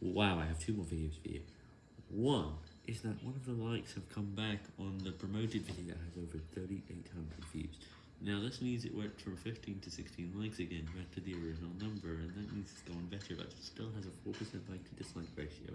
Wow, I have two more videos for you. One is that one of the likes have come back on the promoted video that has over 3,800 views. Now this means it went from 15 to 16 likes again, back to the original number, and that means it's gone better, but it still has a 4% like to dislike ratio.